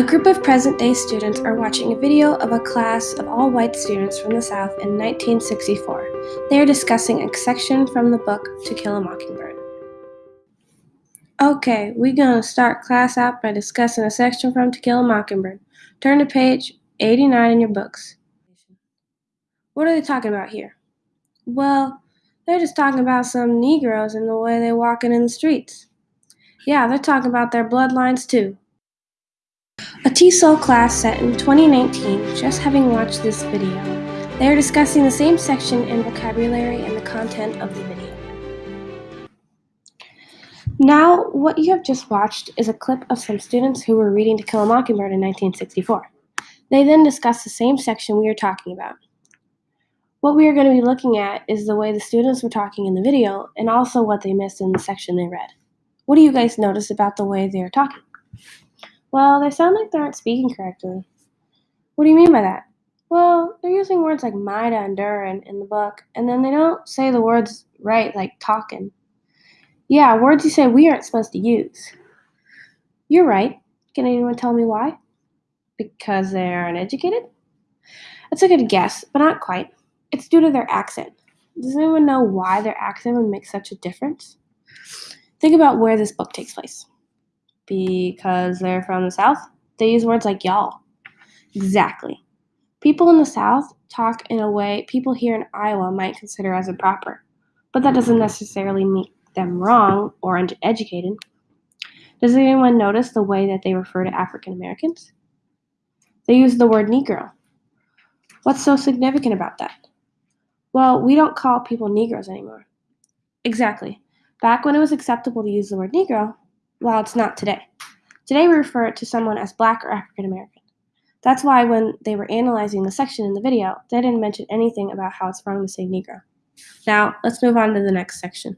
A group of present day students are watching a video of a class of all white students from the South in 1964. They are discussing a section from the book To Kill a Mockingbird. Okay, we're gonna start class out by discussing a section from To Kill a Mockingbird. Turn to page 89 in your books. What are they talking about here? Well, they're just talking about some Negroes and the way they walking in the streets. Yeah, they're talking about their bloodlines too. A TESOL class set in 2019 just having watched this video. They are discussing the same section in vocabulary and the content of the video. Now, what you have just watched is a clip of some students who were reading To Kill a Mockingbird in 1964. They then discuss the same section we are talking about. What we are going to be looking at is the way the students were talking in the video and also what they missed in the section they read. What do you guys notice about the way they are talking? Well, they sound like they aren't speaking correctly. What do you mean by that? Well, they're using words like mida and durin in the book, and then they don't say the words right, like talking. Yeah, words you say we aren't supposed to use. You're right. Can anyone tell me why? Because they aren't educated? That's a good guess, but not quite. It's due to their accent. Does anyone know why their accent would make such a difference? Think about where this book takes place. Because they're from the South, they use words like y'all. Exactly. People in the South talk in a way people here in Iowa might consider as improper, but that doesn't necessarily make them wrong or uneducated. Does anyone notice the way that they refer to African Americans? They use the word Negro. What's so significant about that? Well, we don't call people Negroes anymore. Exactly. Back when it was acceptable to use the word Negro, well, it's not today. Today we refer to someone as Black or African American. That's why when they were analyzing the section in the video, they didn't mention anything about how it's wrong to say Negro. Now, let's move on to the next section.